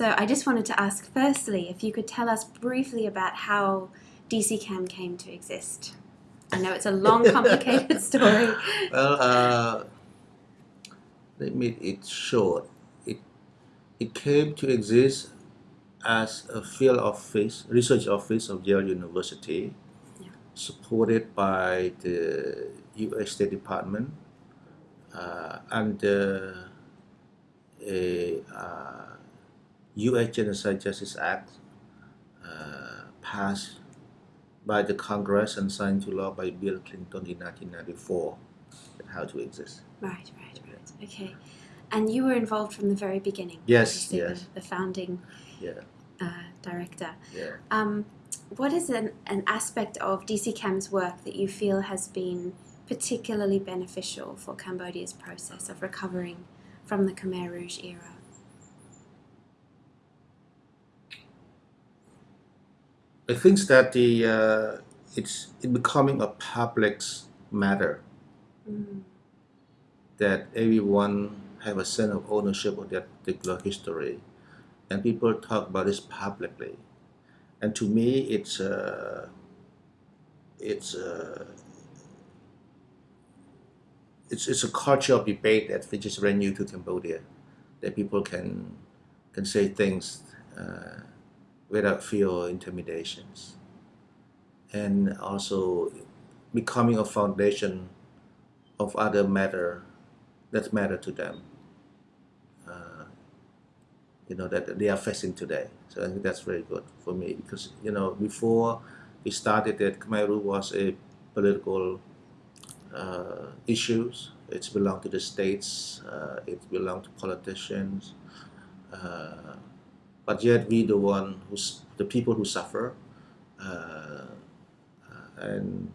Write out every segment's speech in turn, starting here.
So I just wanted to ask firstly if you could tell us briefly about how DC-Cam came to exist. I know it's a long, complicated story. Well, uh, let me it short. It it came to exist as a field office, research office of Yale University, Yeah. supported by the U.S. State Department uh, under a uh, U.S. Genocide Justice Act uh, passed by the Congress and signed to law by Bill Clinton in 1994. That how to exist. Right, right, right. Okay. And you were involved from the very beginning. Yes, yes. The, the founding Yeah, uh, director. yeah. Um, what is an, an aspect of DC-Cam's work that you feel has been particularly beneficial for Cambodia's process of recovering from the Khmer Rouge era? I think that the uh, it's it becoming a public matter Mm. that everyone have a sense of ownership of that particular history, and people talk about this publicly. And to me, it's uh, it's uh, it's it's a culture of debate that which is very new to Cambodia, that people can can say things uh, without fear or intimidations, and also becoming a foundation of other matter that matter to them. Uh, you know that they are facing today. So I think that's very good for me because you know before we started that Khmer Rouge was a political uh, issues. It's belonged to the states. Uh, it belonged to politicians. Uh, but yet we the one who's the people who suffer, uh, and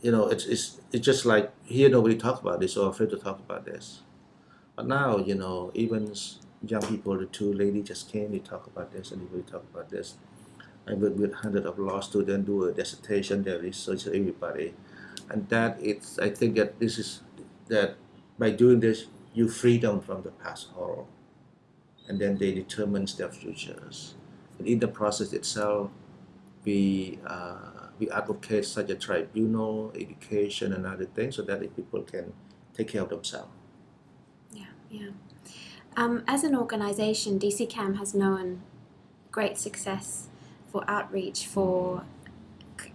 you know it's, it's it's just like here nobody talk about this or afraid to talk about this, but now you know even young people, the two ladies just came, they talk about this and everybody talk about this. I work with hundreds of law students, do a dissertation, they research everybody, and that it's I think that this is that by doing this you free them from the past horror, and then they determine their futures. And in the process itself, we uh, we advocate such a tribunal, education, and other things, so that the people can take care of themselves. Yeah, yeah. Um, as an organisation, DC-Cam has known great success for outreach, for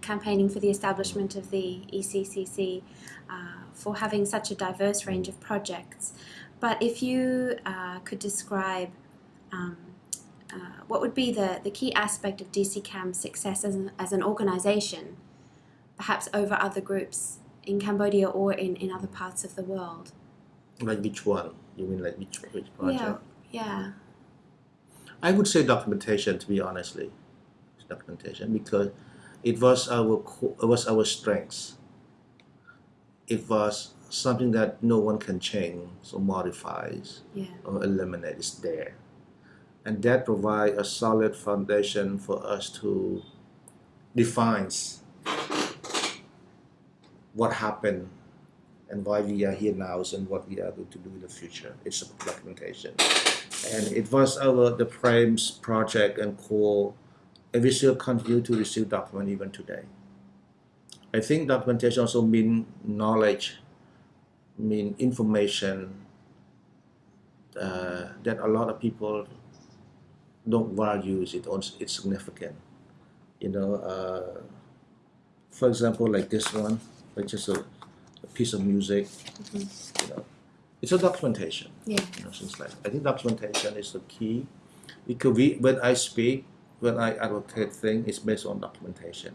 campaigning for the establishment of the ECCC, uh, for having such a diverse range of projects. But if you uh, could describe um, uh, what would be the, the key aspect of DC-Cam's success as an, as an organisation, perhaps over other groups in Cambodia or in, in other parts of the world? Like which one? You mean like which which project? Yeah, yeah. I would say documentation, to be honestly, documentation because it was our it was our strengths. It was something that no one can change or modifies Yeah. or eliminate. is there, and that provides a solid foundation for us to defines what happened and why we are here now and what we are going to do in the future. It's a documentation and it was our the Frames project and core, and we still continue to receive document even today. I think documentation also mean knowledge, mean information uh, that a lot of people don't value it. It's it's significant. You know, uh, for example, like this one, like just a, a piece of music. Mhm. You know, it's a documentation Yeah. you know, things like I think documentation is the key because we, when I speak, when I advocate things, it's based on documentation,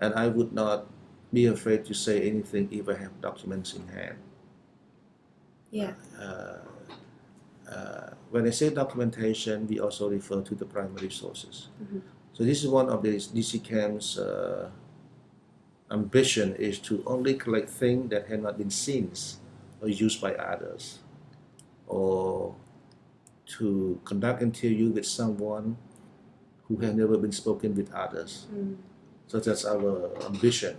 and I would not be afraid to say anything if I have documents in hand. Yeah. Uh, uh, when I say documentation, we also refer to the primary sources. Mhm. So this is one of the DC-Cam's uh, ambition is to only collect things that have not been seen or used by others, or to conduct interview with someone who have never been spoken with others. Mm. So that's our ambition.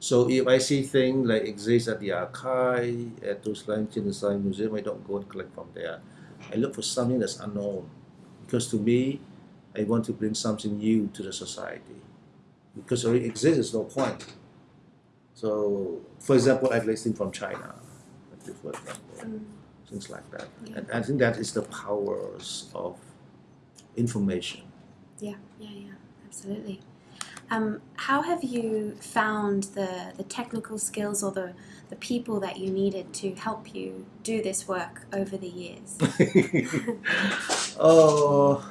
So if I see things like exist at the archive, at those like Genocide Museum, I don't go and collect from there. I look for something that's unknown because to me, I want to bring something new to the society. Because it already exists, there's no point. So, for example, I've listened from China, example, Mm. things like that. Yeah. And I think that is the powers of information. Yeah, yeah, yeah, absolutely. Um, how have you found the, the technical skills or the, the people that you needed to help you do this work over the years? oh,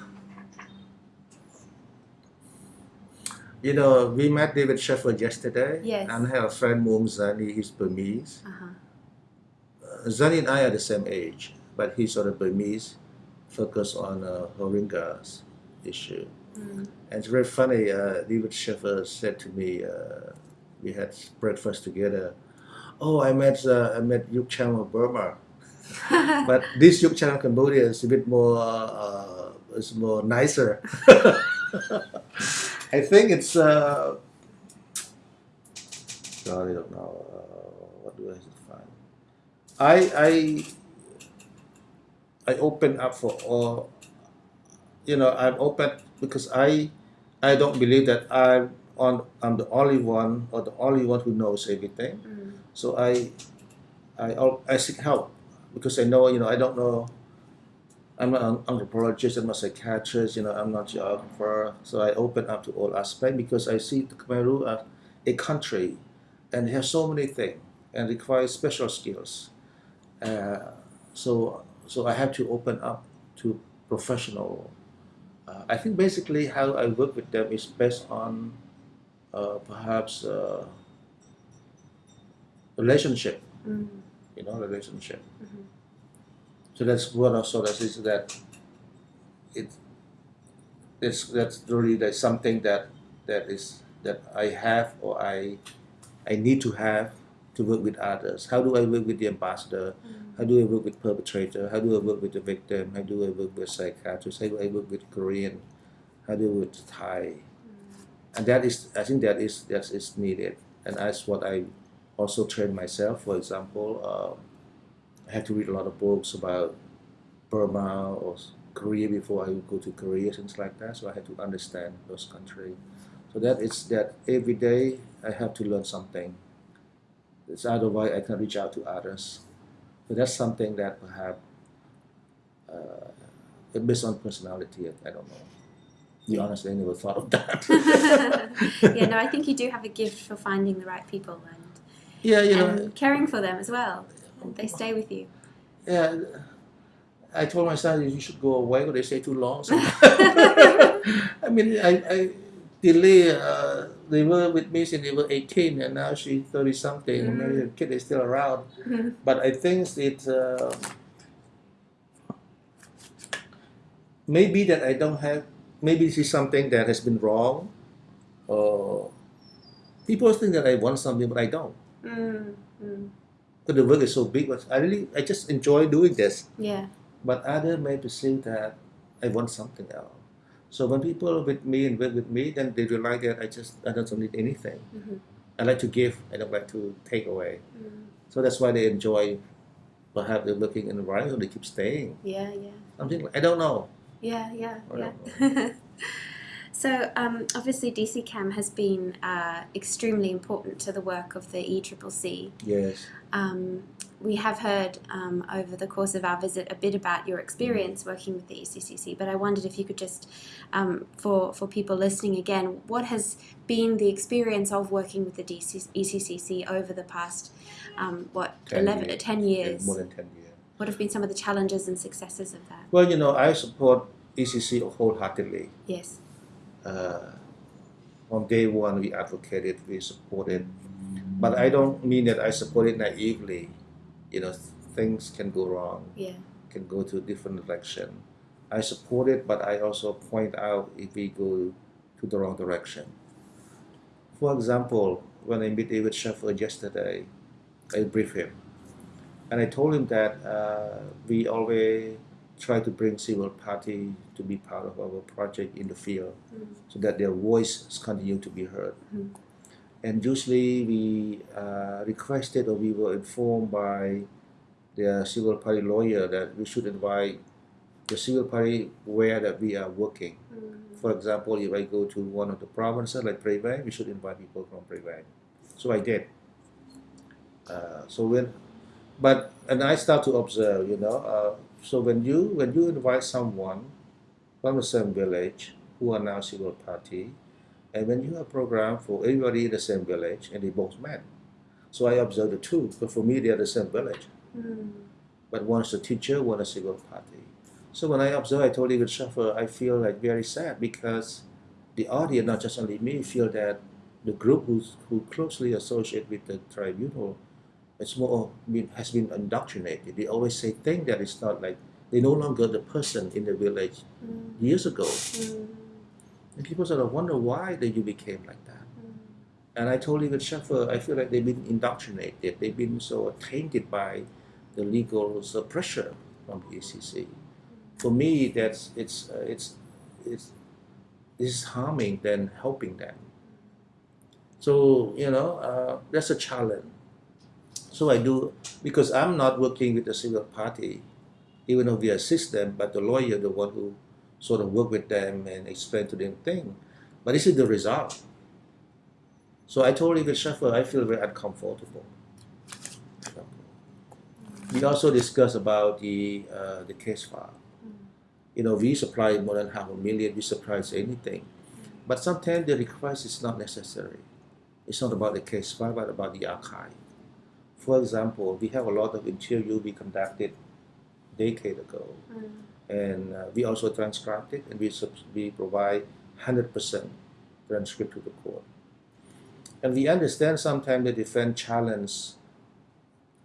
you know, we met David Scheffer yesterday. Yes. And I have a friend, Maung Zarni, he's Burmese. Uh-huh. Uh, Zani and I are the same age, but he's sort of Burmese, focused on uh, Rohingyas issue. Mm. And it's very funny, uh, David Scheffer said to me, uh, we had breakfast together, oh, I met, uh, I met Youk Chhang of Burma. but this Youk Chhang of Cambodia is a bit more, uh, is more nicer. I think it's, uh, God, I don't know, uh, what do I find? I, I, I open up for all, you know, I'm open because I, I don't believe that I'm on, I'm the only one or the only one who knows everything. Mm. So I, I, I seek help because I know, you know, I don't know. I'm not an anthropologist, I'm not a psychiatrist, you know, I'm not a geographer. So I open up to all aspects because I see the Khmer Rouge as a country and it has so many things and requires special skills. Uh, so, so I have to open up to professional. Uh, I think basically how I work with them is based on uh, perhaps uh, relationship Mm. you know, relationship. Mhm. So that's what I saw that is that it it's that's really there's something that that is that I have or I I need to have to work with others. How do I work with the ambassador? Mm. How do I work with perpetrator? How do I work with the victim? How do I work with psychiatrists? How do I work with Korean? How do I work with Thai? And that is I think that is that is needed. And that's what I also train myself. For example, um, I have to read a lot of books about Burma or Korea before I would go to Korea, things like that. So I had to understand those countries. So that is that every day I have to learn something. It's otherwise I can reach out to others. But that's something that perhaps uh, based on personality, I, I don't know. To be Yeah. honest, I never thought of that. yeah, no, I think you do have a gift for finding the right people and, yeah, you know, caring for them as well. And they stay with you. Yeah, I told my son you should go away, but they stay too long. So I mean, I, I delay. Uh, they were with me since they were 18, and now she's 30 something. and Maybe the kid is still around, Mhm. but I think it uh, maybe that I don't have. Maybe this is something that has been wrong, or people think that I want something, but I don't. Mm, mm. Because the work is so big, but I really I just enjoy doing this. Yeah. but others may perceive that I want something else. So when people are with me and work with me, then they realize that I just I don't need anything. Mhm. I like to give. I don't like to take away. Mm. So that's why they enjoy. Perhaps they're looking in the right, so they keep staying. Yeah, yeah. Something like, I don't know. Yeah, yeah, I yeah. so um, obviously DC-Cam has been uh, extremely important to the work of the ECCC. Yes. Um, we have heard um, over the course of our visit a bit about your experience working with the ECCC, but I wondered if you could just, um, for, for people listening again, what has been the experience of working with the DC, ECCC over the past, um, what, 10 11, years. 10 Yeah, more than ten years. What have been some of the challenges and successes of that? Well, you know, I support ECC wholeheartedly. Yes. Uh, from day one, we advocated, we supported, but I don't mean that I support it naively. You know, things can go wrong. Yeah. can go to a different direction. I support it, but I also point out if we go to the wrong direction. For example, when I met David Scheffer yesterday, I briefed him. And I told him that uh, we always try to bring civil party to be part of our project in the field Mm. so that their voice continue to be heard. Mhm. And usually we uh, requested or we were informed by the civil party lawyer that we should invite the civil party where that we are working. Mm. For example, if I go to one of the provinces like Prey Veng, we should invite people from Prey Veng. So I did. Uh, so when, but and I start to observe, you know. Uh, so when you when you invite someone from the same village who are now civil party, and when you have program for everybody in the same village and they both met, so I observe the two. But for me, they are the same village, Mm. but one is a teacher, one is civil party. So when I observe, I told David Scheffer, I feel like very sad because the audience, not just only me, feel that the group who's, who closely associate with the tribunal, it's more been, has been indoctrinated. They always say things that it's not like they no longer the person in the village Mm. years ago. Mm. And people sort of wonder why that you became like that. Mm. And I told David Scheffer, I feel like they've been indoctrinated. They've been so tainted by the legal uh, pressure from the ACC. For me, that's it's uh, it's it's it's harming than helping them. So you know, uh, that's a challenge. So I do because I'm not working with the civil party, even though we assist them, but the lawyer, the one who sort of work with them and explain to them thing. But this is the result. So I told David Scheffer, I feel very uncomfortable. We also discussed about the uh, the case file. You know, we supply more than half a million. We supply anything, but sometimes the request is not necessary. It's not about the case file, but about the archive. For example, we have a lot of interview we conducted decade ago, Mm. And uh, we also transcribed it, and we we provide hundred percent transcript to the court. And we understand sometimes the defense challenge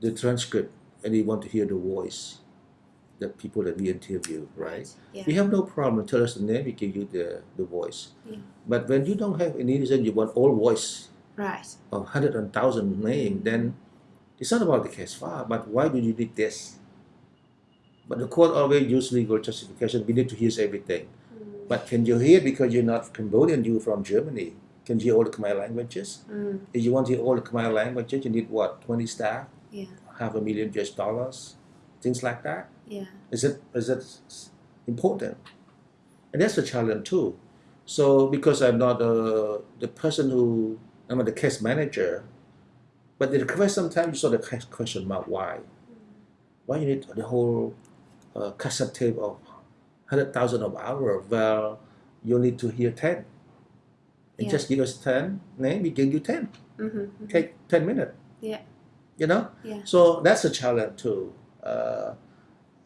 the transcript, and they want to hear the voice, the people that we interview, right? Yeah. We have no problem. Tell us the name, we give you the, the voice. Yeah. But when you don't have any reason, you want all voice Right. of hundred and thousand name, then it's not about the case file, but why do you need this? But the court always use legal justification. We need to hear everything. Mm. But can you hear because you're not Cambodian, You're from Germany? Can you hear all the Khmer languages? Mm. If you want to hear all the Khmer languages, you need what, 20 staff, Yeah. half a million US dollars, things like that. Yeah. Is it is it important? And that's a challenge too. So because I'm not uh, the person who I'm not the case manager, but the request sometimes you sort of question mark why. Why you need the whole uh, cassette tape of hundred thousand of hours? Well, you need to hear ten. And Yeah. just give us ten name, we give you ten. Mm-hmm. Take ten minutes. Yeah. You know. Yeah. So that's a challenge too. Uh,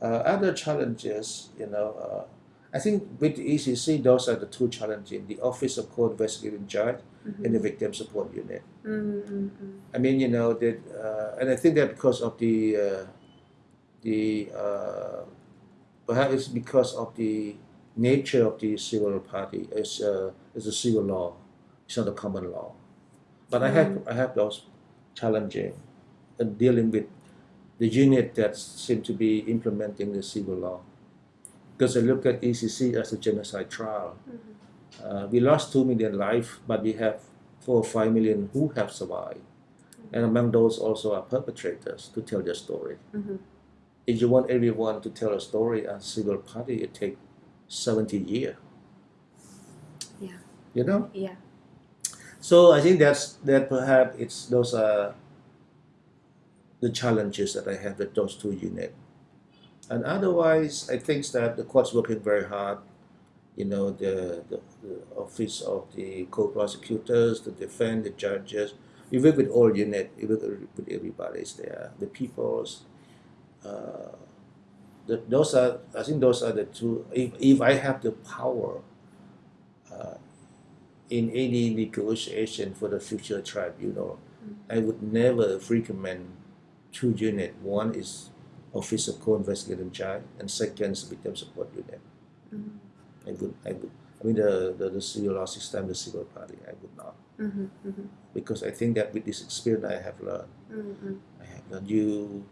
uh, other challenges, you know, uh, I think with the ECC, those are the two challenges: the Office of Co-Investigating Judge Mm-hmm. and the Victim Support Unit. Mm-hmm. I mean, you know that, uh, and I think that because of the uh, the uh, perhaps it's because of the nature of the civil party. It's uh, it's a civil law. It's not a common law. But I have I have those challenging and dealing with the unit that seem to be implementing the civil law. Because I look at ECC as a genocide trial. Uh, we lost 2 million lives, but we have 4 or 5 million who have survived. And among those also are perpetrators to tell their story. Mm-hmm. If you want everyone to tell a story as civil party, it takes 70 years. Yeah. You know? Yeah. So I think that's that perhaps it's those are the challenges that I have with those two units. And otherwise, I think that the court's working very hard. You know, the, the, the office of the co-prosecutors, the defense, the judges. We work with all units. We work with everybody there, the peoples. Uh, the, those are, I think, those are the two. If, if I have the power, uh, in any negotiation for the future tribunal, I would never recommend two units. One is Office of Co-Investigating Judge, and second is Victim Support Unit. Mm-hmm. I would, I would, I mean the, the, the civil law system, the civil party, I would not, Mm-hmm. Mm-hmm. because I think that with this experience I have learned, Mm-hmm. I have learned you.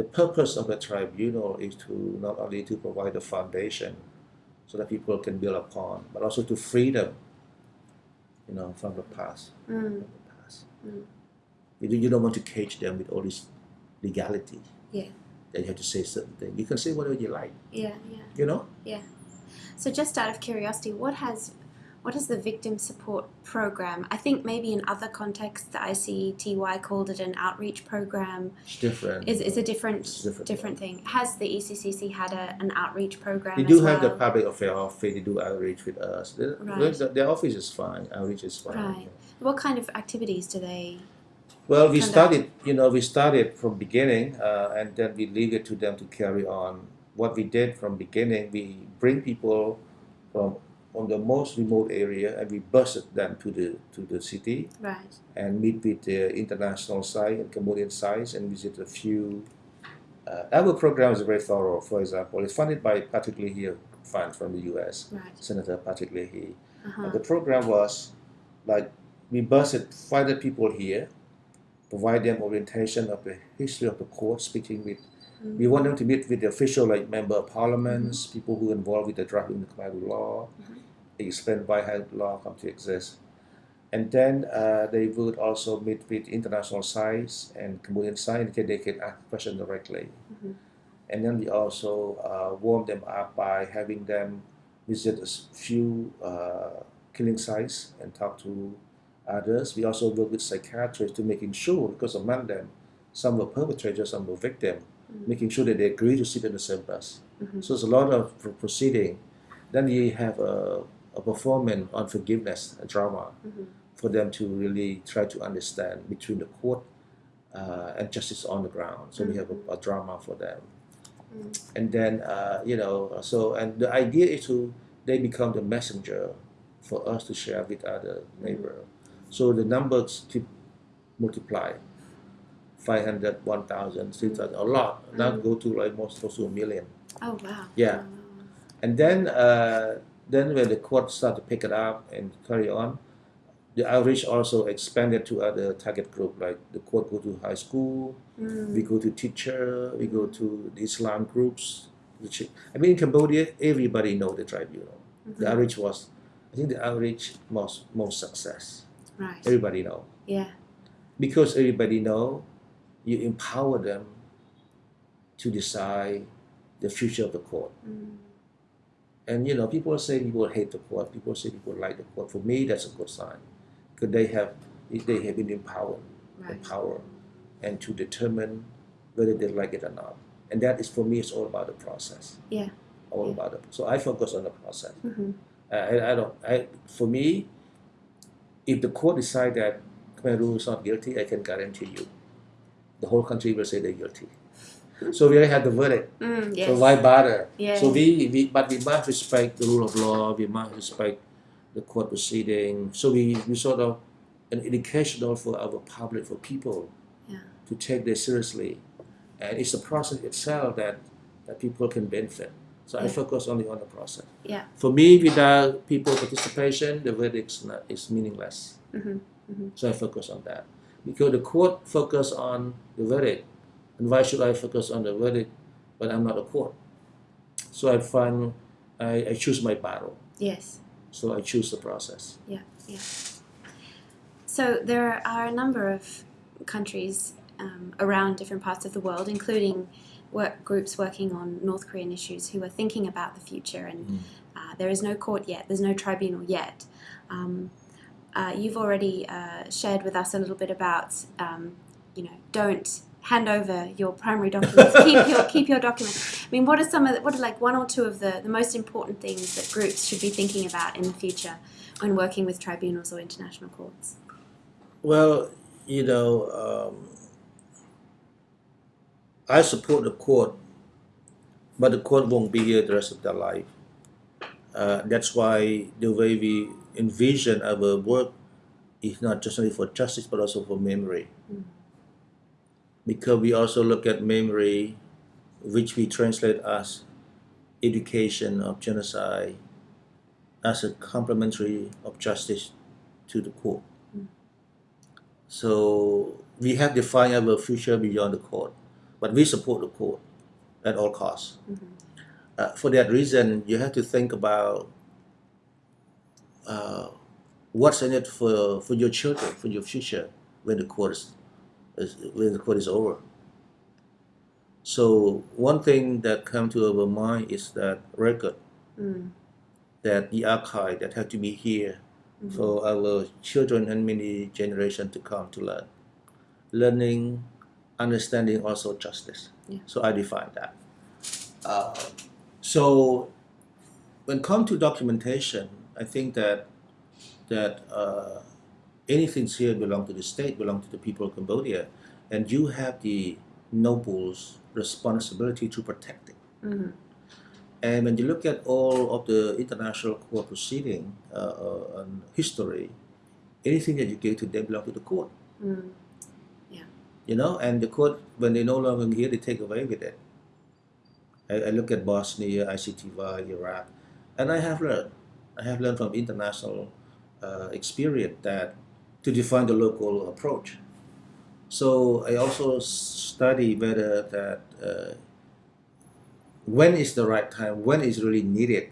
The purpose of the tribunal is to not only to provide the foundation, so that people can build upon, but also to free them, you know, from the past. Mm. from the past. Mm. You, you don't want to cage them with all this legality. Yeah. that you have to say certain things. You can say whatever you like, Yeah, yeah. you know. Yeah. So just out of curiosity, what has what is the victim support program? I think maybe in other contexts the ICTY called it an outreach program. It's different. Is is a different It's different. different thing. Has the ECCC had a, an outreach program They do well? have the public affairs office. They do outreach with us. The, Right. the- their office is fine. Outreach is fine. Right. What kind of activities do they Well, we Conduct. started, you know, we started from beginning, uh, and then we leave it to them to carry on. What we did from beginning, we bring people from on the most remote area, and we bused them to the to the city right? and meet with the international side and Cambodian sides and visit a few. Uh, our program is very thorough. For example, it's funded by Patrick Leahy Fund from the U.S. Right. Senator Patrick Leahy. Uh-huh. And the program was like we bused 500 people here, provide them orientation of the history of the court, speaking with. Mm. We want them to meet with the official like member of parliaments, people who are involved with the drafting of the Khmer law, Mhm. explain why how the law come to exist. And then uh, they would also meet with international sides and Cambodian side in case they can ask questions directly. Mhm. And then we also uh, warm them up by having them visit a few uh, killing sites and talk to others. We also work with psychiatrists to making sure, because among them, some were perpetrators, some were victims, Mhm. making sure that they agree to sit in the same bus. Mhm. So it's a lot of proceeding. Then you have a, a performance on forgiveness, a drama, Mhm. for them to really try to understand between the court uh, and justice on the ground. So we have a, a drama for them. Mm. And then, uh, you know, so, and the idea is to, they become the messenger for us to share with other neighbor. So the numbers keep multiply. 500, 1,000, 3,000, a lot. Now Mm. go to like most close to a million. Oh wow. Yeah. And then, uh, then when the court start to pick it up and carry on, the outreach also expanded to other target group. Like the court go to high school. Mm. we go to teacher, we go to the Islam groups. Which I mean, in Cambodia, everybody know the tribunal. The Mhm. outreach was, I think, the outreach most most success. Right. Everybody know Yeah. because everybody know, you empower them to decide the future of the court. Mm. And you know, people say people hate the court. People say people like the court. For me, that's a good sign, because they have they have been empowered, Right. empowered, and to determine whether they like it or not. And that is for me, it's all about the process. Yeah. All Yeah. about it. So I focus on the process. Mhm. I, I, I don't. I for me, if the court decide that Khmer is not guilty, I can guarantee you, the whole country will say they're guilty. So we already have the verdict. Mm, yes. So why bother? Yeah. So we, we but we must respect the rule of law. We must respect the court proceeding. So we, we sort of an educational for our public for people Yeah. to take this seriously, and it's the process itself that that people can benefit. So I focus only on the process. Yeah. For me, without people participation, the verdict is not is meaningless. Mhm. So I focus on that because the court focus on the verdict, and why should I focus on the verdict when I'm not a court? So I find I, I choose my battle. Yes. So I choose the process. Yeah. Yeah. So there are a number of countries um, around different parts of the world, including work groups working on North Korean issues, who are thinking about the future. And Mm. uh, there is no court yet. There's no tribunal yet. Um, uh, you've already uh, shared with us a little bit about, um, you know, don't hand over your primary documents. keep your keep your documents. I mean, what are some of the, what are like one or two of the, the most important things that groups should be thinking about in the future when working with tribunals or international courts? Well, you know, um, I support the court, but the court won't be here the rest of their life. Uh, that's why the way we envision our work is not just only for justice but also for memory. Mm. Because we also look at memory, which we translate as education of genocide, as a complementary of justice to the court. So we have defined our future beyond the court, but we support the court at all costs. Mhm. Uh, for that reason, you have to think about uh, what's in it for, for your children, for your future, when the court is, is when the court is over. So one thing that come to our mind is that record, Mm. that the archive that had to be here Mhm. for our children and many generations to come to learn. Learning, understanding also justice. Yeah. So I define that. Uh, so when come to documentation, I think that that uh, anything here belong to the state, belong to the people of Cambodia, and you have the noble's responsibility to protect it. Mhm. And when you look at all of the international court proceeding uh, uh, history, anything that you give to them belong to the court. Mm. You know, and the court, when they no longer here, they take away with it. I, I look at Bosnia, ICTY, Iraq, and I have learned, I have learned from international uh, experience that to define the local approach. So I also study whether that uh, when is the right time, when is really needed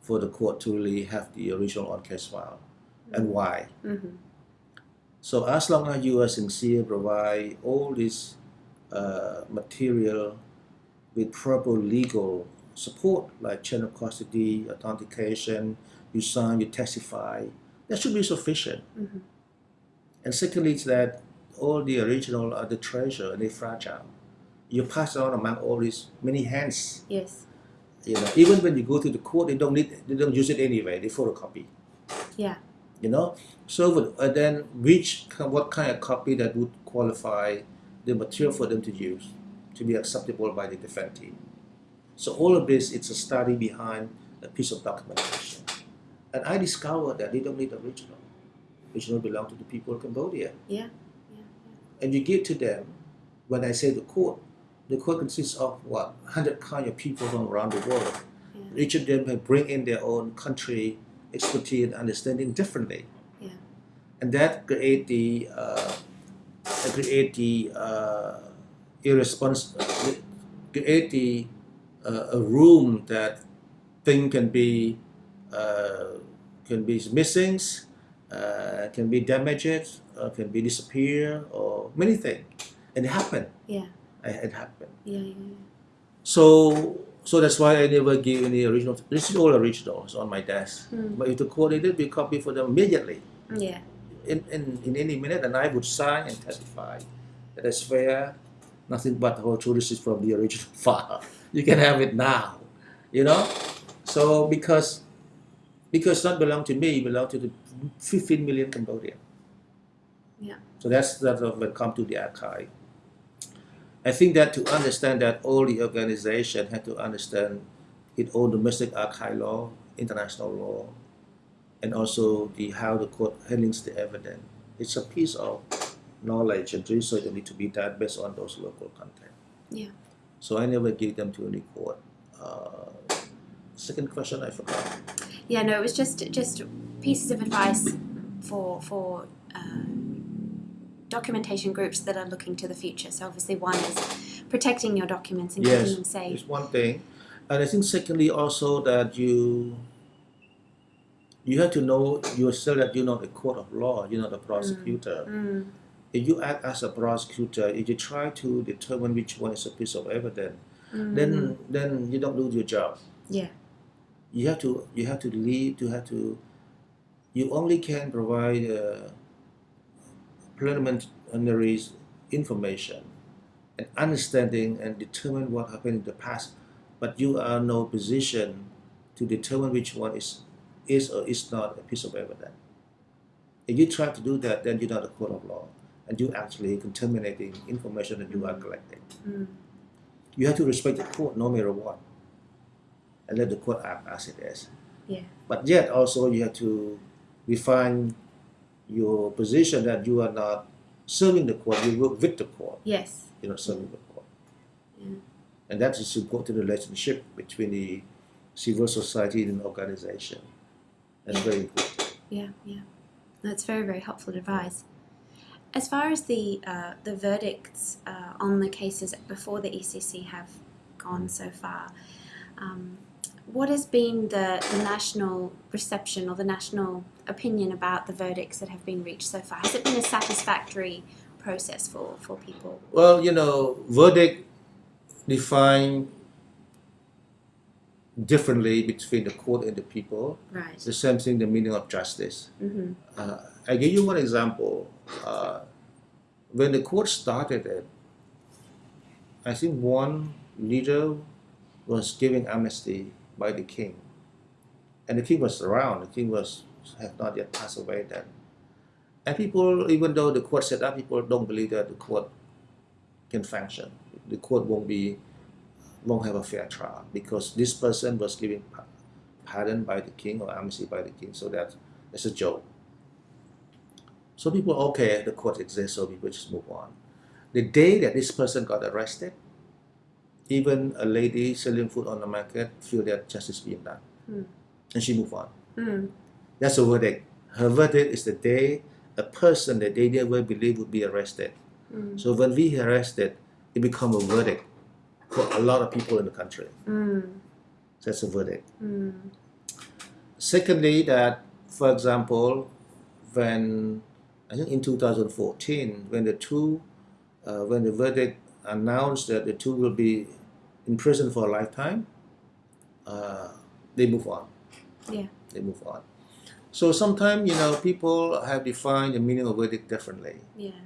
for the court to really have the original on case file, and why. Mhm. So as long as you are sincere, provide all this uh, material with proper legal support, like chain of custody, authentication, you sign, you testify, that should be sufficient. Mhm. And secondly, is that all the original are the treasure and they're fragile. You pass on among all these many hands. Yes. You know, even when you go to the court, they don't need, they don't use it anyway. They photocopy. Yeah. you know so uh, then which what kind of copy that would qualify the material for them to use to be acceptable by the defense team so all of this it's a study behind a piece of documentation and i discovered that they don't need original original belong to the people of cambodia Yeah. and you give to them when i say the court the court consists of what 100 kind of people from around the world Yeah. each of them have bring in their own country expertise and understanding differently. Yeah. And that create the uh, create the uh, irresponsible create the uh, a room that thing can be uh, can be missing, uh, can be damaged, uh, can be disappear, or many things, and it happened. Yeah. It, happened. Yeah. Yeah. yeah. So so that's why I never give any original. This is all original. It's on my desk. Mm. But if the court needed, we copy for them immediately Yeah. in, in, in any minute, and I would sign and testify that it's fair. Nothing but the whole truth. This is from the original file. You can have it now, you know. So because because not belong to me, it belong to the 15 million Cambodian. Yeah. So that's that when come to the archive. I think that to understand that all the organization had to understand its own domestic archive law, international law, and also the how the court handles the evidence. It's a piece of knowledge and research that need to be done based on those local content. Yeah. So I never give them to any court. Uh, second question I forgot. Yeah, no, it was just just pieces of advice for for uh, documentation groups that are looking to the future. So obviously, one is protecting your documents and Yes, keeping them safe. It's one thing, and I think secondly also that you you have to know yourself that you're not a court of law, you're not a prosecutor. Mm, If you act as a prosecutor, if you try to determine which one is a piece of evidence, mm, then then you don't do your job. Yeah. You have to you have to lead. You have to. You only can provide uh, preliminary information and understanding and determine what happened in the past, but you are no position to determine which one is is or is not a piece of evidence. If you try to do that, then you're not a court of law, and you actually contaminating information that you are collecting. mm, You have to respect the court no matter what, and let the court act as it is. Yeah. But yet also you have to refine your position that you are not serving the court, you work with the court, yes. you're not serving the court. Yeah. And that is important relationship between the civil society and organization. That's very important. Yeah, yeah. That's very, very helpful advice. As far as the uh, the verdicts uh, on the cases before the ECC have gone so far, um, what has been the, the national reception or the national opinion about the verdicts that have been reached so far? Has it been a satisfactory process for, for people? Well, you know, verdict define differently between the court and the people. Right. It's the same thing, the meaning of justice. Mm-hmm. Uh, I give you one example. Uh, when the court started it, I think one leader was giving amnesty by the king, and the king was around. The king was had not yet passed away then, and people, even though the court set up, people don't believe that the court can function. The court won't be won't have a fair trial because this person was given pardon by the king or amnesty by the king, so that it's a joke. So people, okay, the court exists, so people just move on. The day that this person got arrested, even a lady selling food on the market feel that justice is being done, Hmm. and she move on. Mm. That's a verdict. Her verdict is the day a person that they never believed would be arrested. Mm. So when we arrested, it become a verdict for a lot of people in the country. Mm. That's a verdict. Mm. Secondly, that for example, when I think in 2014, when the two, uh, when the verdict announced that the two will be in prison for a lifetime, uh, they move on. Yeah. They move on. So sometimes you know people have defined the meaning of verdict differently. Yeah.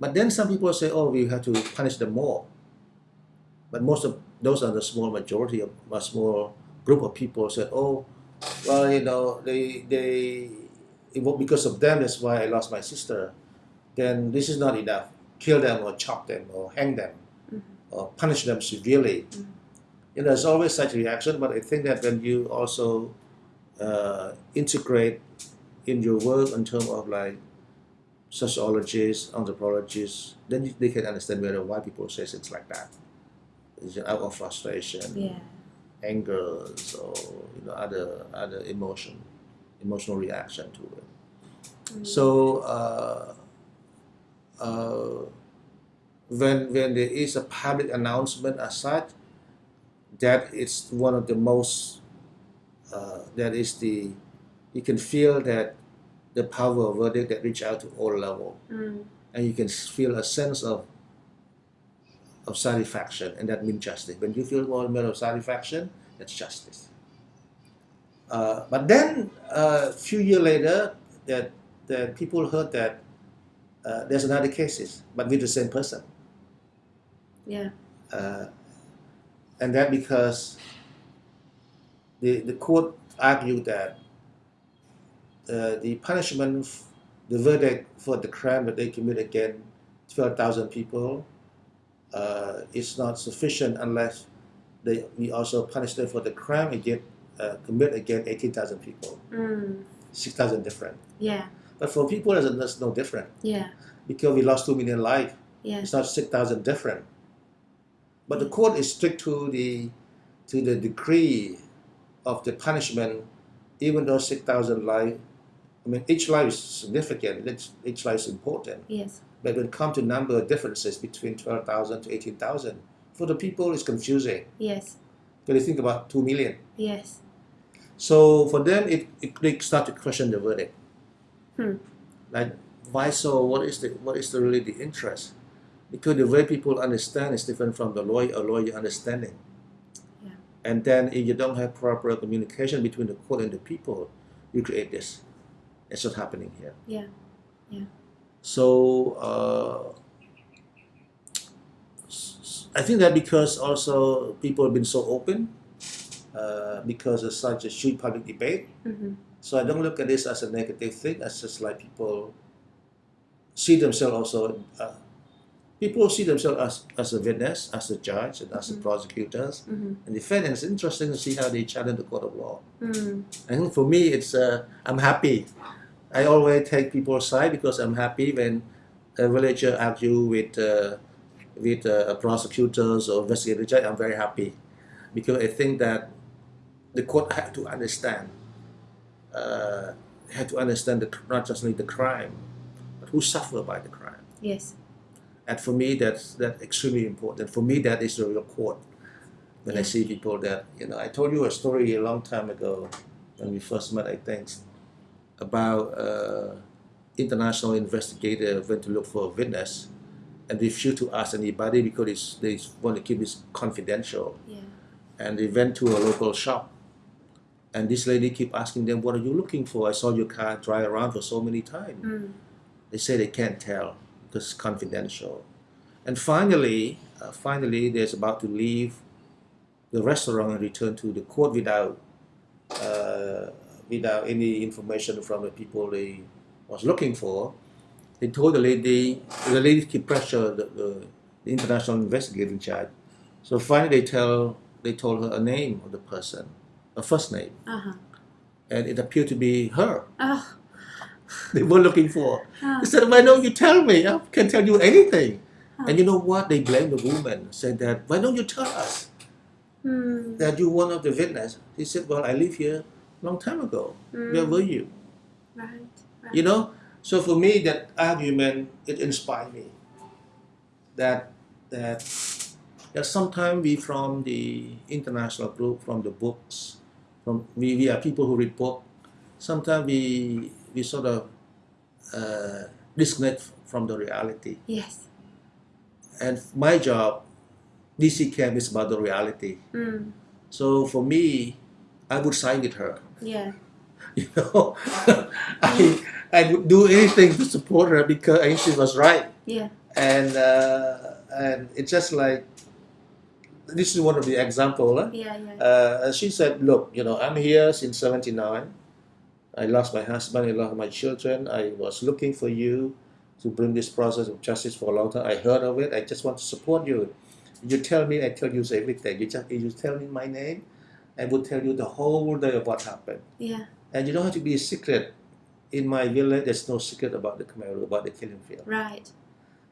But then some people say, oh, we have to punish them more. But most of those are the small majority of a small group of people said, oh, well, you know, they they it was because of them. That's why I lost my sister. Then this is not enough. Kill them or chop them or hang them. Or punish them severely. Mhm. You know, there's always such reaction. But I think that when you also uh, integrate in your work in terms of like sociologists, anthropologists, then they can understand better why people say things like that. It's out of frustration, Yeah. anger, or you know other other emotion, emotional reaction to it. Mm. So uh, uh, when when there is a public announcement as such, that is one of the most uh, that is the you can feel that the power of verdict that reach out to all level. Mm. and you can feel a sense of of satisfaction and that means justice. When you feel more amount of satisfaction that's justice. Uh, but then a few years later that that people heard that uh, there's another cases but with the same person Yeah. uh, and that because the, the court argued that uh, the punishment, f- the verdict for the crime that they commit against 12,000 people uh, is not sufficient unless they, we also punish them for the crime against, uh, commit against 18,000 people, Mm. 6,000 different. Yeah. But for people, that's, no different Yeah. because we lost 2 million lives. Yeah. It's not six thousand different. But the court is strict to the to the degree of the punishment, even though six thousand life. I mean, each life is significant. Each, each life is important. Yes. But when it comes to number of differences between twelve thousand to eighteen thousand, for the people, it's confusing. Yes. Because they think about two million. Yes. So for them, it, it they start to question the verdict. Hmm. Like, why so? What is the what is the really the interest? Because the way people understand is different from the lawyer lawyer understanding. Yeah. And then if you don't have proper communication between the court and the people, you create this. It's what's happening here. Yeah. Yeah. So uh, I think that because also people have been so open, uh, because of such a huge public debate, Mm-hmm. so I don't look at this as a negative thing. It's just like people see themselves also. Uh, people see themselves as, as a witness, as a judge, and as the Mhm. prosecutors Mm-hmm. and defendants. It's interesting to see how they challenge the court of law. Mm. Think for me, it's uh, I'm happy. I always take people's side because I'm happy when a villager argue with uh, with uh, prosecutors or investigator judge. I'm very happy because I think that the court had to understand uh, had to understand the, not just only the crime, but who suffer by the crime. Yes. And for me, that's that's extremely important. For me, that is the real court. When I see people that you know, I told you a story a long time ago when we first met. I think about uh, international investigator went to look for a witness, and refuse to ask anybody because it's, they want to keep it confidential. Yeah. And they went to a local shop, and this lady keep asking them, "What are you looking for? I saw your car drive around for so many times." Mm. They say they can't tell because it's confidential. And finally, uh, finally, they're about to leave the restaurant and return to the court without uh, without any information from the people they was looking for. They told the lady, the lady keep pressure the, the, the international investigating judge. So finally, they tell they told her a name of the person, a first name, Uh huh. and it appeared to be her. Oh. They were looking for. He said, "Why don't you tell me? I can tell you anything." Ah. And you know what? They blamed the woman. Said that, "Why don't you tell us Mm. that you're one of the witnesses?" He said, "Well, I live here a long time ago. Where Mm. were you?" Right. Right. You know. So for me, that argument it inspired me. That that that sometimes we from the international group, from the books, from we, we are people who read book. Sometimes we we sort of uh, disconnect from the reality. Yes. And my job, DC-Cam is about the reality. Mm. So for me, I would side with her. Yeah. You know, I I would do anything to support her because I think she was right. Yeah. And uh, and it's just like this is one of the example. Huh? Yeah. Yeah. Uh, she said, "Look, you know, I'm here since '79. I lost my husband, I lost my children. I was looking for you to bring this process of justice for a long time. I heard of it. I just want to support you. You tell me, I tell you everything. You just you tell me my name, I will tell you the whole day of what happened. Yeah. And you don't have to be a secret. In my village, there's no secret about the Khmer about the killing field. Right.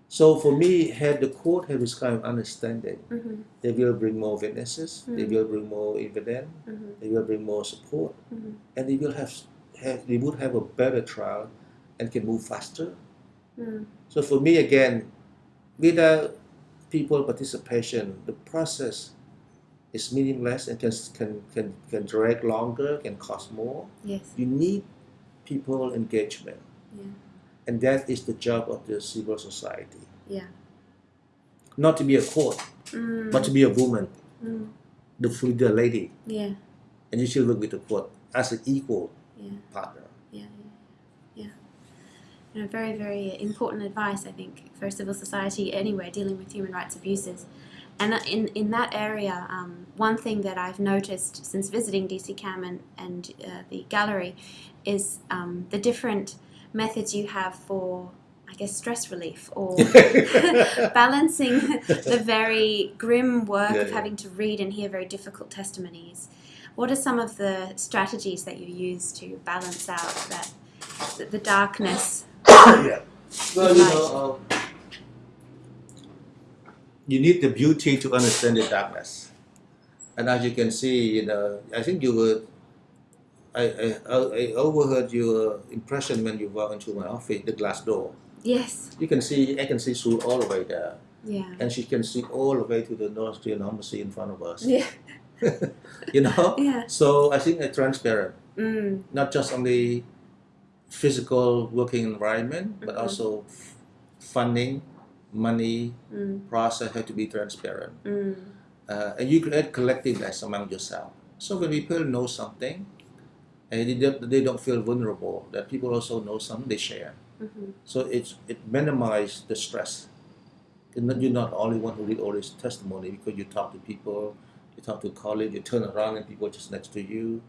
So for me, had the court had this kind of understanding, Mm-hmm. they will bring more witnesses, they Mm. will bring more evidence, Mm-hmm. they will bring more support, Mhm. and they will have, have they would have a better trial and can move faster. Mm. So for me again, without people participation, the process is meaningless and can can can, can drag longer, can cost more. Yes. You need people engagement, Yeah. and that is the job of the civil society. Yeah. Not to be a court, Mm. but to be a woman, Mm. the the lady, Yeah. and you should work with the court as an equal Yeah. partner. Yeah, yeah, yeah. You know, very, very important advice, I think, for civil society anywhere dealing with human rights abuses. And in, in that area, um, one thing that I've noticed since visiting DC Cam and, and uh, the gallery is um, the different methods you have for, I guess, stress relief or balancing the very grim work Yeah, of yeah. having to read and hear very difficult testimonies. What are some of the strategies that you use to balance out that the, the darkness? yeah. Well, you know, um, you need the beauty to understand the darkness. And as you can see, you know, I think you were. I, I, I overheard your impression when you walked into my office, the glass door. Yes. You can see, I can see through all the way there. Yeah. And she can see all the way to the North embassy in front of us. Yeah. you know? Yeah. So I think it's transparent. Mm. not just only physical working environment, but Mhm. also f- funding, money, Mm. process have to be transparent. Mm. Uh, and you create collectiveness among yourself. So when people know something, and they don't, they don't feel vulnerable, that people also know something, they share. hmm So it's, it minimizes the stress. You're not, you're not the only one who read all this testimony because you talk to people, you talk to colleagues, you turn around and people just next to you,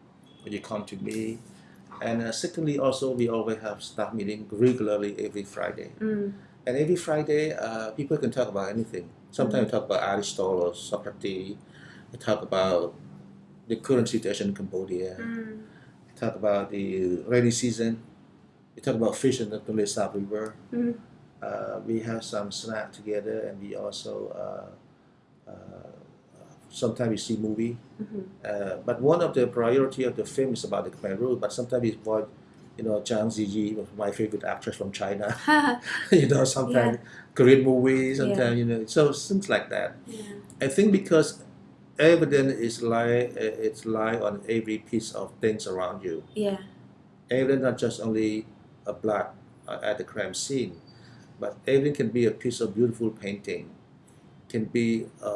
or you come to me. And uh, secondly, also we always have staff meeting regularly every Friday. Mm. And every Friday, uh, people can talk about anything. Sometimes we talk about Aristotle or Socrates. We talk about the current situation in Cambodia. Mm. We talk about the rainy season. We talk about fish in the Tonle Sap River. Mm. Uh, we have some snack together, and we also uh, uh, sometimes you see movie. hmm Uh, but one of the priority of the film is about the Khmer Rouge. But sometimes it's about, you know, Zhang Ziyi, my favorite actress from China. you know, sometimes Korean movies, sometimes you know, so things like that. yeah. I think because evidence is lie, uh, it's lie on every piece of things around you. Yeah. Evidence not just only a blood uh, at the crime scene, but everything can be a piece of beautiful painting, can be a,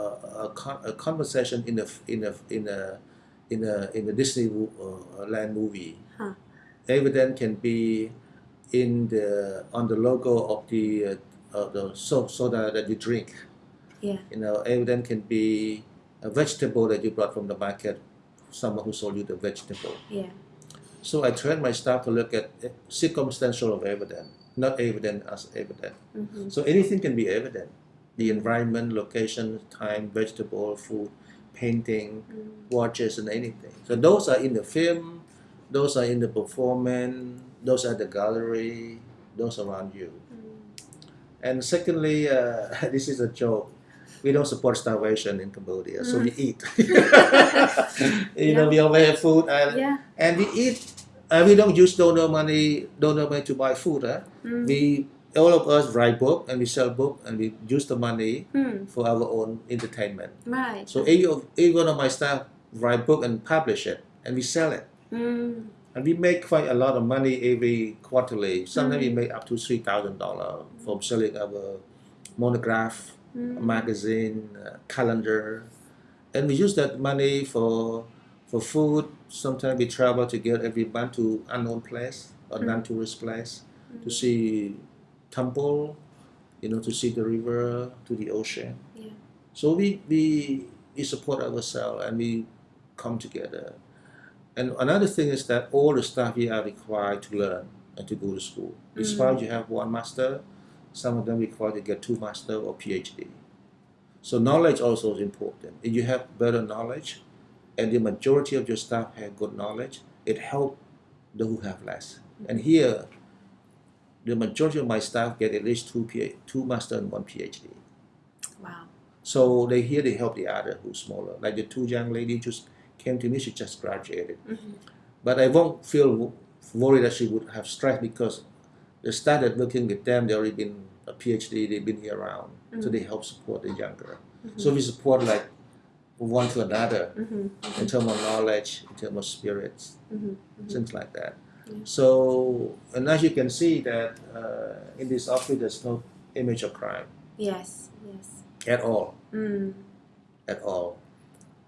a, con- a conversation in a in a in a in a in a Disney uh, land movie. Huh. Evidence can be in the on the logo of the uh, uh, the so- soda that you drink. Yeah. You know, evidence can be a vegetable that you brought from the market, someone who sold you the vegetable. Yeah. So I train my staff to look at circumstantial of evidence, not evidence as evidence. hmm So anything can be evident. The environment, location, time, vegetable, food, painting, watches, and anything. So those are in the film, those are in the performance, those are the gallery, those around you. And secondly, uh, this is a joke. We don't support starvation in Cambodia, so we eat. you know, we always have food, and, Yeah. and we eat. Uh, we don't use donor money, donor money to buy food. Huh? Mm. We all of us write book and we sell book and we use the money Mm. for our own entertainment. Right. So every, of, every one of my staff write book and publish it, and we sell it. Mm. And we make quite a lot of money every quarterly. Sometimes we Mm. make up to three thousand dollars from selling our monograph, Mm. magazine, uh, calendar, and we use that money for for food. Sometimes we travel together every month to unknown place or Mm. non-tourist place to see temple, you know, to see the river, to the ocean. Yeah. So we we we support ourselves and we come together. And another thing is that all the staff here are required to learn and to go to school. Despite mm. you have one master, some of them require to get two master or PhD. So knowledge also is important. If you have better knowledge, and the majority of your staff have good knowledge, it helps those who have less. And mm. here, the majority of my staff get at least two PhD, two master and one PhD. Wow. So they here they help the other who's smaller. Like the two young lady just came to me, she just graduated. hmm But I won't feel worried that she would have stress because they started working with them, they already been a PhD, they've been here around. So Mhm. they help support the younger. Mhm. So we support like one to another hmm in terms of knowledge, in terms of spirits, hmm things like that. So, and as you can see that uh, in this office, there's no image of crime Yes. Yes. at all. Mm. at all.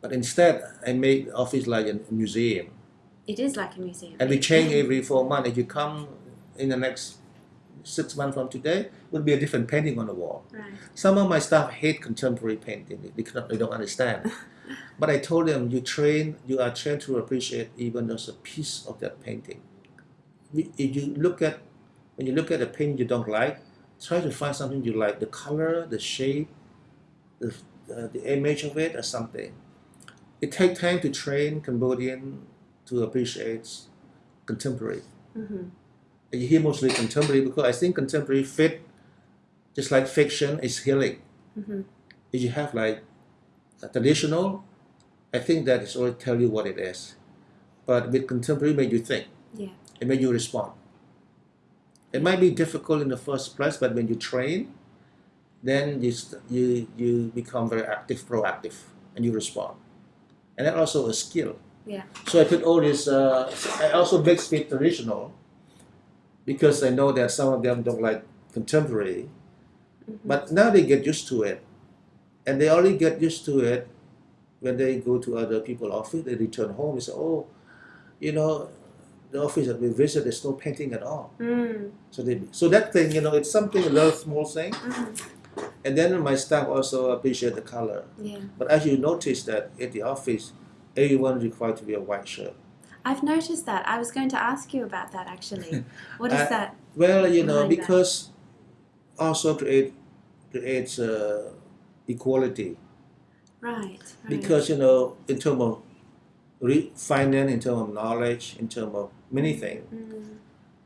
But instead, I made the office like a museum. It is like a museum. And we change every four months. If you come in the next six months from today, it will be a different painting on the wall. Right. Some of my staff hate contemporary painting. They, cannot, they don't understand. but I told them, you train, you are trained to appreciate even just a piece of that painting. If you look at, when you look at a painting you don't like, try to find something you like, the color, the shape, the, uh, the image of it or something. It takes time to train Cambodian to appreciate contemporary. hmm You hear mostly contemporary because I think contemporary fit, just like fiction, is healing. hmm If you have like a traditional, I think that is already tell you what it is. But with contemporary, make you think. Yeah. It make you respond. It might be difficult in the first place, but when you train, then you you you become very active, proactive, and you respond. And that also a skill. Yeah. So I put all this. Uh, I also mix with traditional, because I know that some of them don't like contemporary, Mhm. but now they get used to it, and they only get used to it when they go to other people's office. They return home. They say, "Oh, you know, the office that we visit, there's no painting at all." Mm. So they, so that thing, you know, it's something a little small thing, Mhm. and then my staff also appreciate the color. Yeah. But as you notice that at the office, everyone required to wear a white shirt. I've noticed that. I was going to ask you about that actually. What is Uh, that? Well, you know, Behind that. because also create creates uh, equality. Right. right. Because you know, in terms of re- finance, in terms of knowledge, in terms of many things. Mm.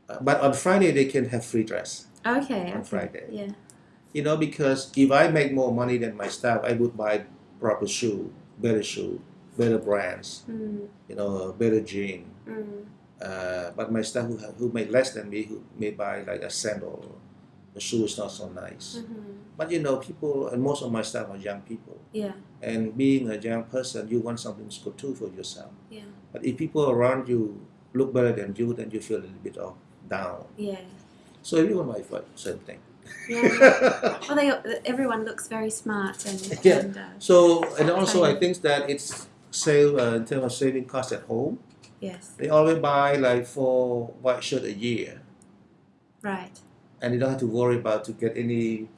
Uh, but on Friday they can have free dress. Okay. On okay. Friday. Yeah. You know, because if I make more money than my staff, I would buy proper shoe, better shoe, better brands. Mm. You know, better jean. Mm. Uh, but my staff who, who make less than me, who may buy like a sandal, the shoe is not so nice. hmm But you know, people, and most of my staff are young people. Yeah. And being a young person, you want something good too for yourself. Yeah. But if people around you look better than you, then you feel a little bit of down. Yeah. So everyone might find same thing. Yeah. Well, they, everyone looks very smart and, Yeah. and uh, so and also I think that it's save uh, in terms of saving costs at home. yes, They always buy like four white shirt a year, right. and you don't have to worry about to get any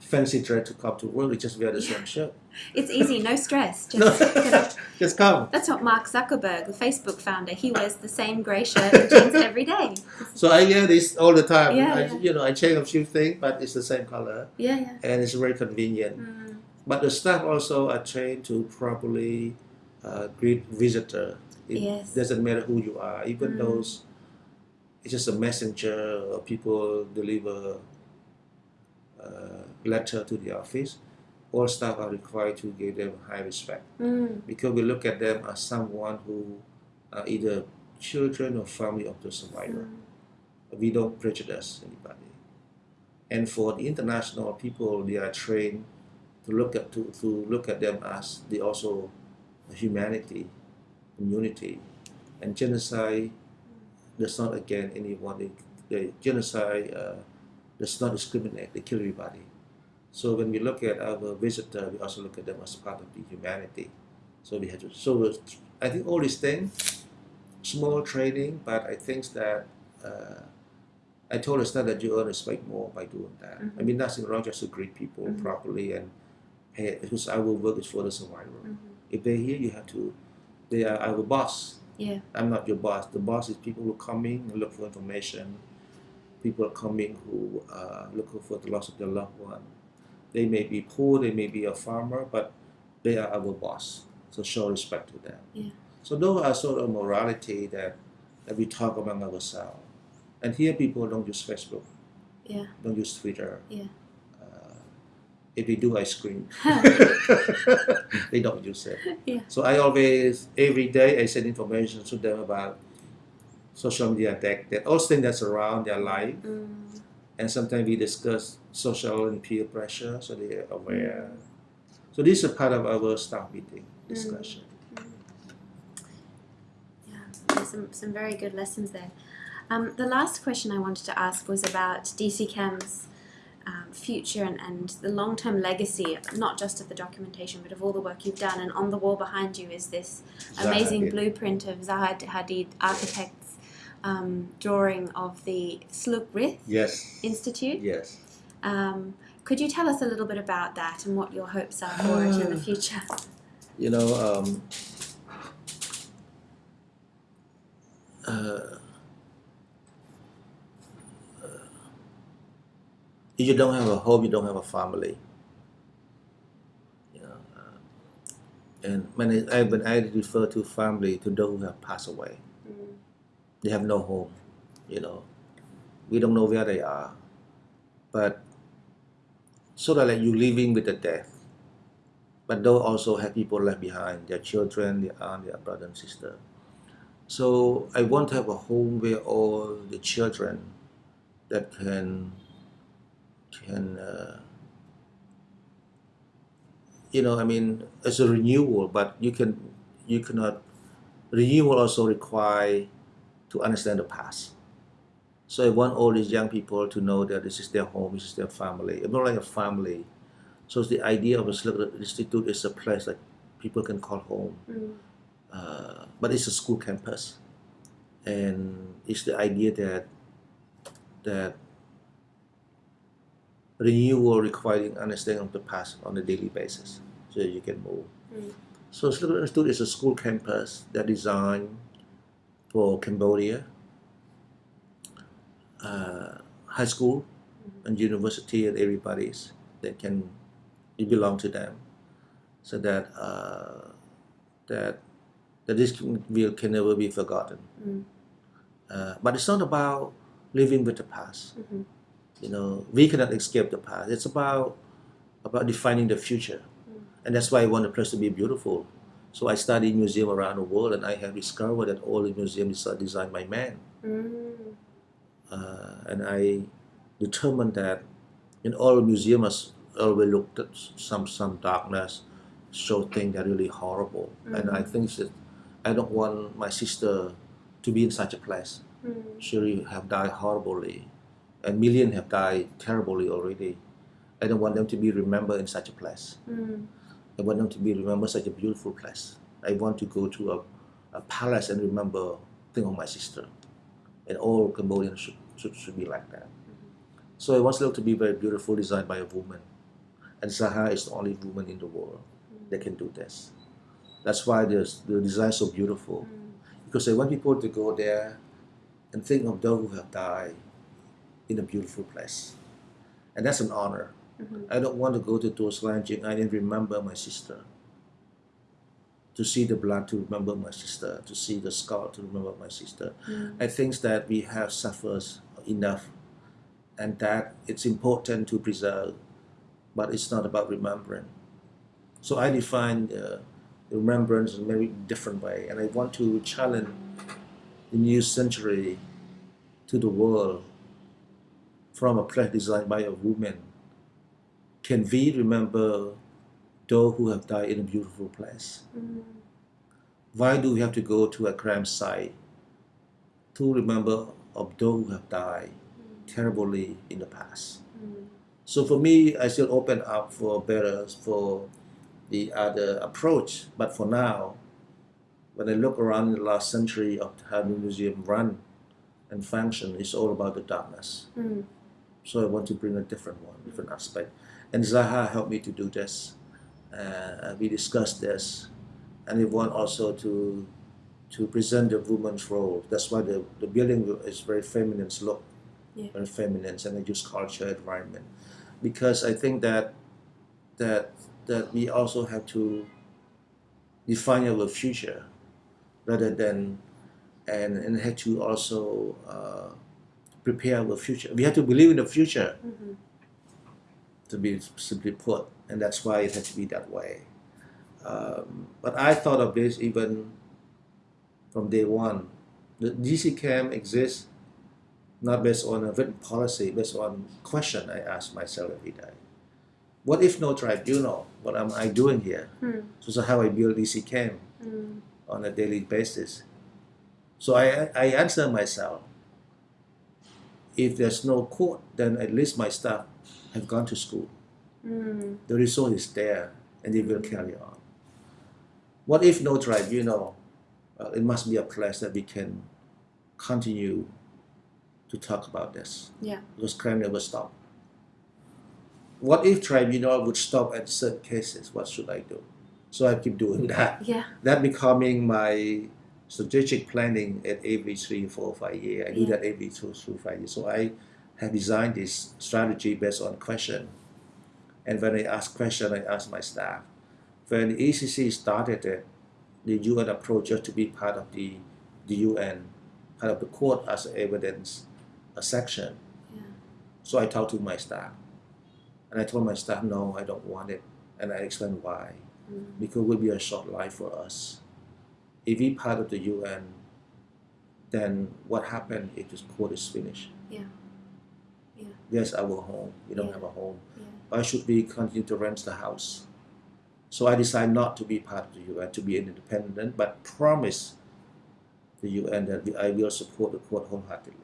fancy dress to come to work. You just wear the same shirt. It's easy, no stress. Just No, pick it up. just come. That's what Mark Zuckerberg, the Facebook founder, he wears the same grey shirt and jeans every day. So I wear this all the time. Yeah, I, yeah. You know, I change a few things, but it's the same color, Yeah, yeah. and it's very convenient. Mm, But the staff also are trained to properly uh, greet visitor. It Yes. doesn't matter who you are, even Mm. those it's just a messenger or people deliver letter to the office. All staff are required to give them high respect mm, because we look at them as someone who are either children or family of the survivor mm. we don't prejudice anybody. And for the international people, they are trained to look at to, to look at them as they also humanity, community, and genocide does not against anyone. They, they genocide uh, does not discriminate. They kill everybody. So when we look at our visitor, we also look at them as part of the humanity. So we have to. So I think all these things, small training, but I think that. Uh, I told us that you earn respect more by doing that. I Mhm. mean, nothing wrong just to greet people Mhm. properly and hey, because our work is for the survivor. Mhm. If they're here, you have to. They are our boss. Yeah. I'm not your boss. The boss is people who come in and look for information. People are coming who are looking for the loss of their loved one. They may be poor. They may be a farmer, but they are our boss. So show respect to them. Yeah. So those are sort of morality that, that we talk among ourselves. And here people don't use Facebook. Yeah. Don't use Twitter. Yeah. Uh, if they do, I scream. they don't use it. Yeah. So I always, every day, I send information to them about social media tech, that all things that's around their life. Mm, And sometimes we discuss social and peer pressure, so they are aware. So this is part of our staff meeting discussion. yeah. There's some, some very good lessons there. Um, the last question I wanted to ask was about DCCAM's um, future and, and the long term legacy, not just of the documentation, but of all the work you've done. And on the wall behind you is this amazing blueprint of Zaha Hadid architect's um, drawing of the Sleuk Rith Yes. Institute. Yes. Um, could you tell us a little bit about that and what your hopes are for it in the future? You know, um, uh, if you don't have a home, you don't have a family. You know, uh, and when I, when I refer to family, to those who have passed away, they have no home. You know, we don't know where they are, but sort of like you living with the death. But they also have people left behind, their children, their aunt, their brother and sister. So I want to have a home where all the children that can can uh, you know I mean it's a renewal, but you can you cannot renewal also require to understand the past. So I want all these young people to know that this is their home, this is their family. It's not like a family. So the idea of a Sleuk Rith Institute is a place that people can call home. mm, Uh, but it's a school campus. And it's the idea that that renewal requiring understanding of the past on a daily basis so you can move. Mm. So Sleuk Rith Institute is a school campus that designed for Cambodia, uh, high school and university and everybody's that can it belong to them. So that uh, that that this can, will can never be forgotten. Mm, uh, but it's not about living with the past. Mhm, you know we cannot escape the past. It's about about defining the future. Mm. and that's why i want the place to be beautiful so i studied museum around the world and i have discovered that all the museums are designed by man mm, uh, and I determined that in all museums always looked at some some darkness, show things that are really horrible, and I think that I don't want my sister to be in such a place. mm, She really have died horribly, and millions have died terribly already. I don't want them to be remembered in such a place. Mm. I want them to be remembered such a beautiful place. I want to go to a, a palace and remember think of my sister. And all Cambodians should, should, should be like that. So it was looked to be very beautiful, designed by a woman. And Zaha is the only woman in the world that can do this. That's why the, the design is so beautiful. Mm. Because I want people to go there and think of those who have died in a beautiful place. And that's an honor. Mhm. I don't want to go to those Lanjing I didn't remember my sister. To see the blood to remember my sister, to see the scar to remember my sister. Mm. I think that we have suffered enough and that it's important to preserve, but it's not about remembering. So I define uh, remembrance in a very different way, and I want to challenge the new century to the world from a place designed by a woman. Can we remember those who have died in a beautiful place? Mm. Why do we have to go to a crime site to remember of those who have died terribly in the past? Mm. So for me, I still open up for better for the other approach. But for now, when I look around the last century of how the museum run and function, it's all about the darkness. Mm. So I want to bring a different one, different aspect. And Zaha helped me to do this. Uh, we discussed this, and we want also to to present the woman's role. That's why the, the building is very feminine look, Yeah. very feminine, and I use culture environment, because I think that that that we also have to define our future, rather than and and have to also uh, prepare our future. We have to believe in the future Mhm. To be simply put, and that's why it had to be that way. Um, but I thought of this even from day one. The DC Cam exists not based on a written policy, based on question I ask myself every day. What if no tribunal? What am I doing here? Mm. So, so how I build DC Cam Mm. on a daily basis. So I, I answer myself, if there's no court, then at least my staff have gone to school. Mm. The resource is there and they will carry on. What if no tribunal? Well, it must be a place that we can continue to talk about this Yeah. because crime never stop. What if tribunal would stop at certain cases? What should I do? So I keep doing that. Yeah. That becoming my strategic planning at every three, four, five years. I do Yeah. that every two, three, five years. So I have designed this strategy based on question. And when I ask question, I ask my staff. When the ECCC started it, the UN approach just to be part of the, the UN, part of the court as evidence, a section. Yeah. So I talked to my staff. And I told my staff, no, I don't want it. And I explained why. Mm. Because it will be a short life for us. If we part of the UN, then what happened if this court is finished? Yeah. Yeah. There's our home. We don't Yeah. have a home. Yeah. Why should we continue to rent the house? So I decided not to be part of the UN, to be independent, but promise the UN that I will support the court wholeheartedly.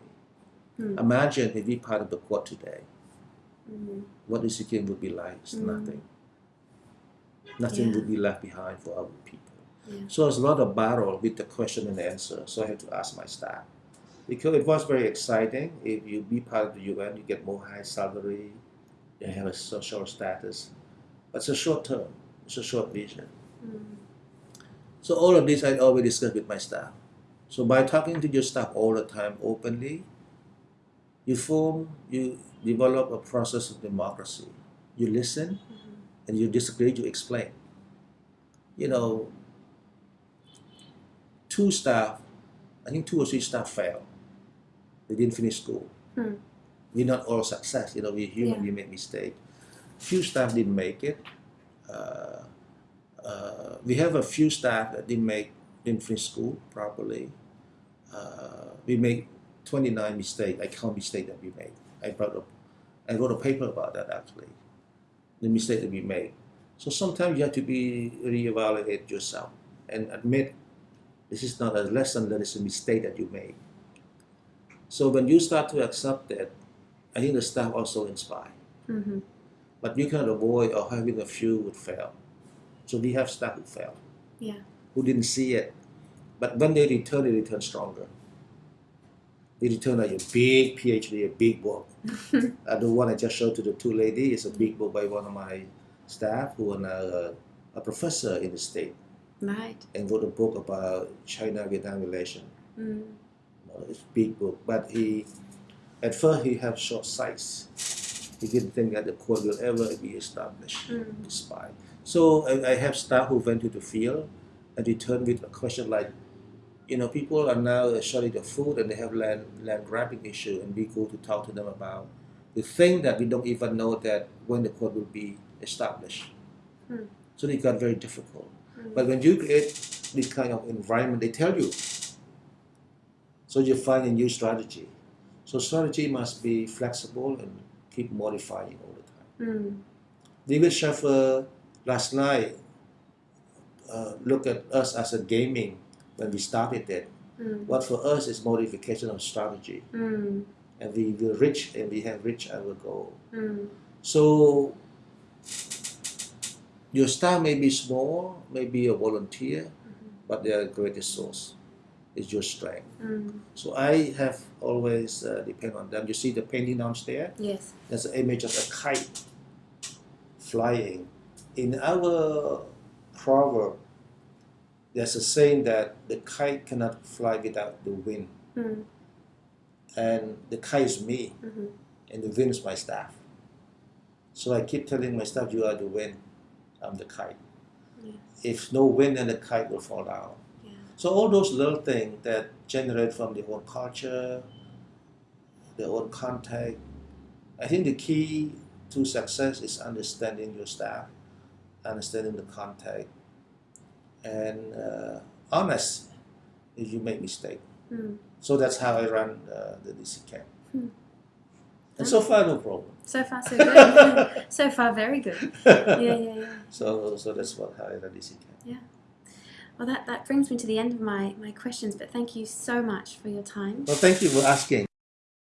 Mm. Imagine if we part of the court today, Mm. what DC-Cam would be like? It's Mm. nothing. Nothing Yeah. would be left behind for our people. Yeah. So there's a lot of battle with the question and answer. So I had to ask my staff. Because it was very exciting. If you be part of the UN, you get more high salary, you have a social status. But it's a short term, it's a short vision. Mm. So all of this I always discuss with my staff. So by talking to your staff all the time openly, you form, you develop a process of democracy. You listen, Mhm. and you disagree, you explain. You know, two staff, I think two or three staff failed. They didn't finish school. Hmm. We're not all success. You know, we're human. Yeah. We make mistakes. Few staff didn't make it. Uh, uh, we have a few staff that didn't make didn't finish school properly. Uh, we made 29 mistakes. I count mistakes that we made. I brought up, I wrote a paper about that actually the mistake that we made. So sometimes you have to be reevaluate yourself and admit this is not a lesson, that is a mistake that you made. So when you start to accept that I think the staff also inspire. Mm-hmm. But you cannot avoid or having a few would fail. So we have staff who fail. Yeah. Who didn't see it. But when they return, they return stronger. They return like a big PhD, a big book. uh, the one I just showed to the two ladies is a big book by one of my staff who are now a, a professor in the state Right. and wrote a book about China-Vietnam relation. Mm. It's big book, but he, at first he had short sights. He didn't think that the court will ever be established. Mm. Despite. So I, I have staff who went to the field and returned with a question like, you know, people are now shortage of food and they have land land grabbing issue, and we go to talk to them about the thing that we don't even know that when the court will be established. Hmm. So it got very difficult. Mm. But when you create this kind of environment, they tell you. So you find a new strategy. So strategy must be flexible and keep modifying all the time. Mm. David Scheffer last night uh, looked at us as a gaming when we started it. Mm. What for us is modification of strategy, Mm. and we will reach and we have reached our goal. Mm. So your staff may be small, maybe a volunteer, but they are a great resource. It's your strength. Mm. So I have always uh, depend on them. You see the painting downstairs. Yes. There's an image of a kite flying. In our proverb, there's a saying that the kite cannot fly without the wind, Mm. and the kite is me, Mm-hmm. and the wind is my staff. So I keep telling my staff, "You are the wind, I'm the kite." Yeah. If no wind, then the kite will fall down. Yeah. So all those little things that generate from the own culture, their own contact. I think the key to success is understanding your staff, understanding the contact, and uh, honest if you make mistake. Mm. So that's how I run uh, the DC-Cam. Hmm. And so far, no problem. So far, so good. so far, very good. Yeah, yeah, yeah. So, so that's what how I run DC camp. Well, that, that brings me to the end of my, my questions, but thank you so much for your time. Well, thank you for asking.